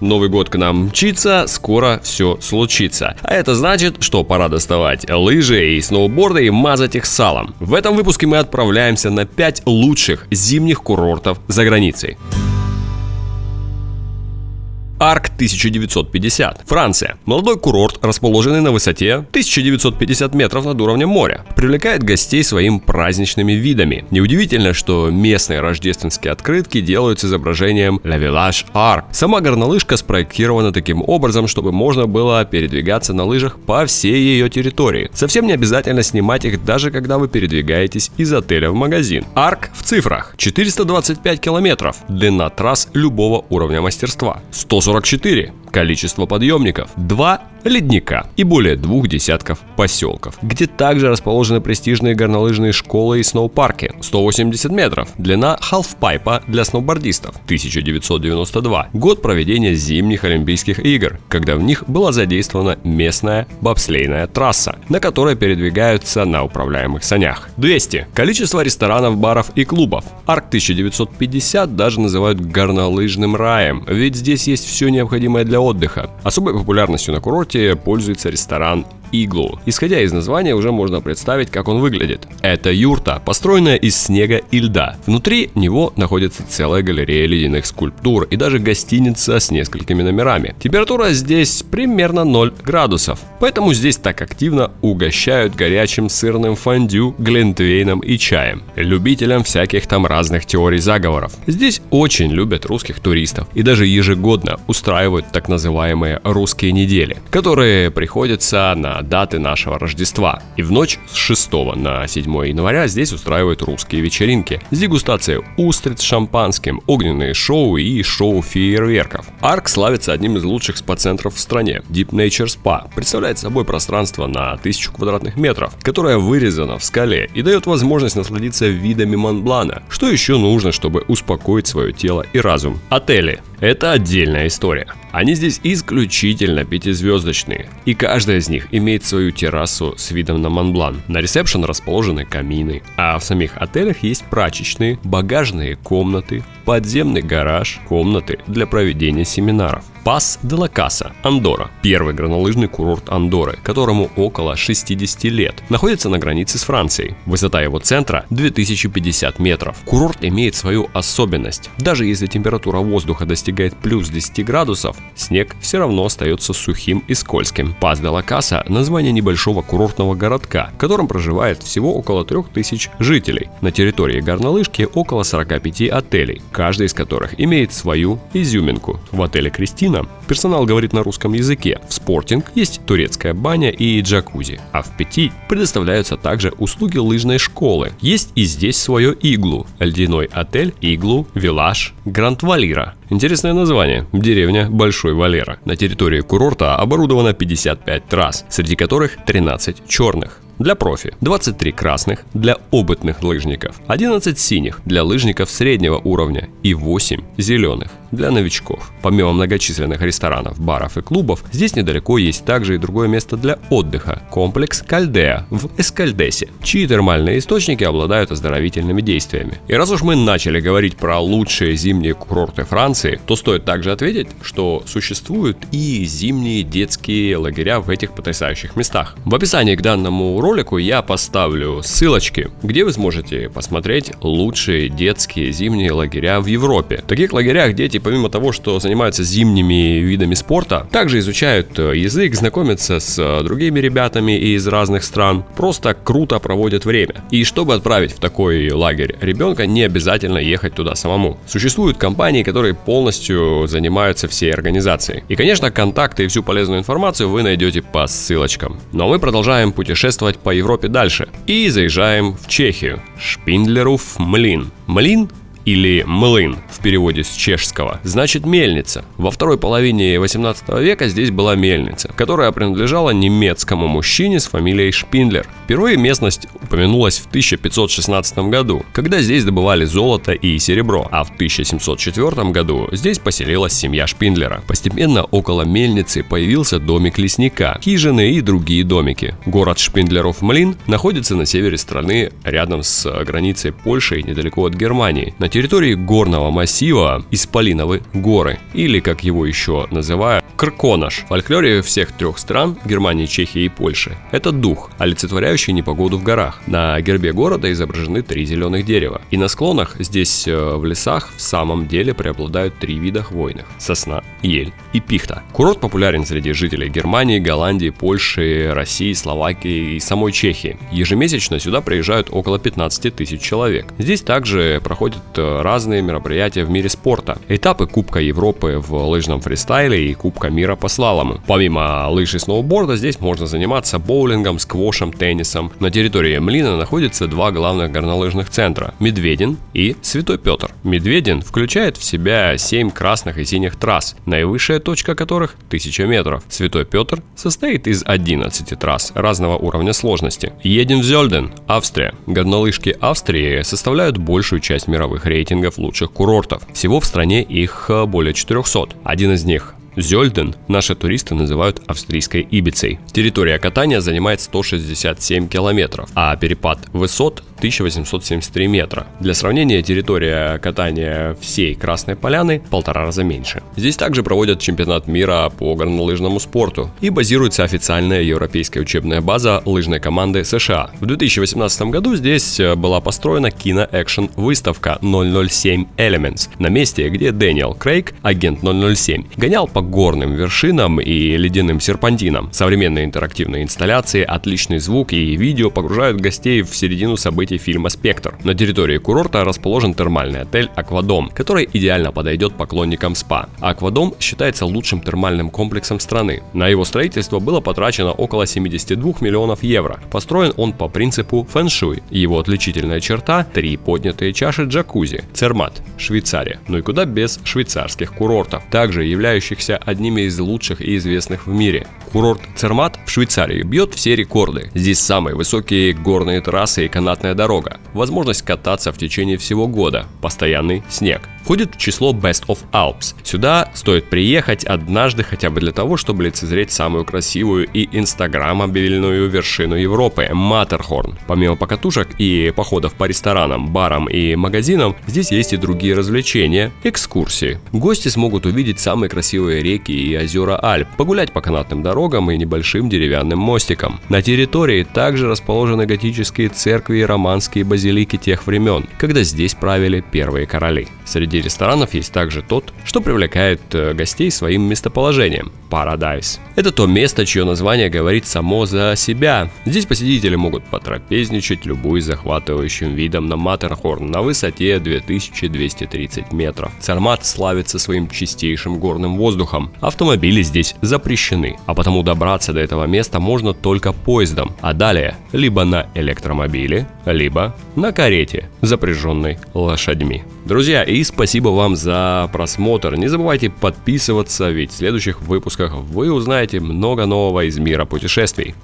Новый год к нам мчится, скоро все случится. А это значит, что пора доставать лыжи и сноуборды и мазать их салом. В этом выпуске мы отправляемся на 5 лучших зимних курортов за границей. Арк 1950. Франция. Молодой курорт, расположенный на высоте 1950 метров над уровнем моря, привлекает гостей своим праздничными видами. Неудивительно, что местные рождественские открытки делают с изображением La Village Arc. Сама горнолыжка спроектирована таким образом, чтобы можно было передвигаться на лыжах по всей ее территории. Совсем не обязательно снимать их даже когда вы передвигаетесь из отеля в магазин. Арк в цифрах. 425 километров. Длина трасс любого уровня мастерства. 140 44. Количество подъемников – 2 ледника и более двух десятков поселков, где также расположены престижные горнолыжные школы и сноупарки. 180 метров. Длина халфпайпа для сноубордистов. 1992. Год проведения зимних Олимпийских игр, когда в них была задействована местная бобслейная трасса, на которой передвигаются на управляемых санях. 200. Количество ресторанов, баров и клубов. Арк 1950 даже называют горнолыжным раем, ведь здесь есть все необходимое для отдыха. Особой популярностью на курорте курорте пользуется ресторан Иглу. Исходя из названия, уже можно представить, как он выглядит. Это юрта, построенная из снега и льда. Внутри него находится целая галерея ледяных скульптур и даже гостиница с несколькими номерами. Температура здесь примерно 0 градусов, поэтому здесь так активно угощают горячим сырным фондю, глинтвейном и чаем. Любителям всяких там разных теорий заговоров. Здесь очень любят русских туристов и даже ежегодно устраивают так называемые русские недели, которые приходятся на даты нашего Рождества. И в ночь с 6 на 7 января здесь устраивают русские вечеринки с дегустацией устриц шампанским, огненные шоу и шоу фейерверков. Арк славится одним из лучших спа-центров в стране. Deep Nature Spa представляет собой пространство на 1000 квадратных метров, которое вырезано в скале и дает возможность насладиться видами Монблана. Что еще нужно, чтобы успокоить свое тело и разум? Отели. Это отдельная история. Они здесь исключительно пятизвездочные, и каждая из них имеет свою террасу с видом на Монблан. На ресепшн расположены камины, а в самих отелях есть прачечные, багажные комнаты, подземный гараж, комнаты для проведения семинаров. Пас де ла Каса, Андора, первый горнолыжный курорт Андоры, которому около 60 лет, находится на границе с Францией. Высота его центра 2050 метров. Курорт имеет свою особенность. Даже если температура воздуха достигает плюс 10 градусов, снег все равно остается сухим и скользким. Пас де ла Каса – название небольшого курортного городка, в котором проживает всего около 3000 жителей. На территории горнолыжки около 45 отелей, каждый из которых имеет свою изюминку. В отеле Кристина. Персонал говорит на русском языке. В спортинг есть турецкая баня и джакузи. А в пяти предоставляются также услуги лыжной школы. Есть и здесь свое иглу. Ледяной отель, иглу, виллаж, Гранд Валира. Интересное название. Деревня Большой Валера. На территории курорта оборудовано 55 трасс, среди которых 13 черных для профи, 23 красных для опытных лыжников, 11 синих для лыжников среднего уровня и 8 зеленых для новичков. Помимо многочисленных ресторанов, баров и клубов, здесь недалеко есть также и другое место для отдыха – комплекс Кальдеа в Эскальдесе, чьи термальные источники обладают оздоровительными действиями. И раз уж мы начали говорить про лучшие зимние курорты Франции, то стоит также ответить, что существуют и зимние детские лагеря в этих потрясающих местах. В описании к данному ролику я поставлю ссылочки, где вы сможете посмотреть лучшие детские зимние лагеря в Европе. В таких лагерях дети, помимо того, что занимаются зимними видами спорта, также изучают э, язык, знакомятся с э, другими ребятами из разных стран, просто круто проводят время. И чтобы отправить в такой лагерь ребенка, не обязательно ехать туда самому. Существуют компании, которые полностью занимаются всей организацией. И, конечно, контакты и всю полезную информацию вы найдете по ссылочкам. Но мы продолжаем путешествовать по Европе дальше. И заезжаем в Чехию. Шпиндлеров Млин. Млин или млын в переводе с чешского, значит мельница. Во второй половине 18 века здесь была мельница, которая принадлежала немецкому мужчине с фамилией Шпиндлер. Впервые местность упомянулась в 1516 году, когда здесь добывали золото и серебро, а в 1704 году здесь поселилась семья Шпиндлера. Постепенно около мельницы появился домик лесника, хижины и другие домики. Город Шпиндлеров-Млин находится на севере страны, рядом с границей Польши и недалеко от Германии. На территории горного массива Исполиновы горы, или как его еще называют, Крконаш. Фольклоре всех трех стран, Германии, Чехии и Польши, это дух, олицетворяющий непогоду в горах. На гербе города изображены три зеленых дерева. И на склонах здесь э, в лесах в самом деле преобладают три вида хвойных – сосна, ель и пихта. Курорт популярен среди жителей Германии, Голландии, Польши, России, Словакии и самой Чехии. Ежемесячно сюда приезжают около 15 тысяч человек. Здесь также проходят э, разные мероприятия в мире спорта. Этапы Кубка Европы в лыжном фристайле и Кубка мира по слалому. Помимо лыж и сноуборда здесь можно заниматься боулингом, сквошем, теннисом. На территории Млина находятся два главных горнолыжных центра – Медведин и Святой Петр. Медведин включает в себя 7 красных и синих трасс, наивысшая точка которых 1000 метров. Святой Петр состоит из 11 трасс разного уровня сложности. Едем в Зельден, Австрия. Горнолыжки Австрии составляют большую часть мировых рейтингов лучших курортов. Всего в стране их э, более 400. Один из них Зельден наши туристы называют австрийской Ибицей. Территория катания занимает 167 километров, а перепад высот 1873 метра. Для сравнения, территория катания всей Красной Поляны в полтора раза меньше. Здесь также проводят чемпионат мира по горнолыжному спорту и базируется официальная европейская учебная база лыжной команды США. В 2018 году здесь э, была построена киноэкшн выставка 007 Elements на месте, где Дэниел Крейг, агент 007, гонял по горным вершинам и ледяным серпантинам. Современные интерактивные инсталляции, отличный звук и видео погружают гостей в середину событий событий фильма «Спектр». На территории курорта расположен термальный отель «Аквадом», который идеально подойдет поклонникам СПА. Аквадом считается лучшим термальным комплексом страны. На его строительство было потрачено около 72 миллионов евро. Построен он по принципу фэн-шуй. Его отличительная черта – три поднятые чаши джакузи, Цермат, Швейцария. Ну и куда без швейцарских курортов, также являющихся одними из лучших и известных в мире. Курорт Цермат в Швейцарии бьет все рекорды. Здесь самые высокие горные трассы и канатная дорога, возможность кататься в течение всего года, постоянный снег входит в число Best of Alps. Сюда стоит приехать однажды хотя бы для того, чтобы лицезреть самую красивую и инстаграмобильную вершину Европы – Матерхорн. Помимо покатушек и походов по ресторанам, барам и магазинам, здесь есть и другие развлечения, экскурсии. Гости смогут увидеть самые красивые реки и озера Альп, погулять по канатным дорогам и небольшим деревянным мостикам. На территории также расположены готические церкви и романские базилики тех времен, когда здесь правили первые короли. Среди Ресторанов есть также тот, что привлекает э, гостей своим местоположением – Paradise. Это то место, чье название говорит само за себя. Здесь посетители могут потрапезничать любой захватывающим видом на Матерхорн на высоте 2230 метров. Цармат славится своим чистейшим горным воздухом. Автомобили здесь запрещены, а потому добраться до этого места можно только поездом, а далее либо на электромобиле, либо на карете, запряженной лошадьми. Друзья, и спасибо вам за просмотр. Не забывайте подписываться, ведь в следующих выпусках вы узнаете много нового из мира путешествий.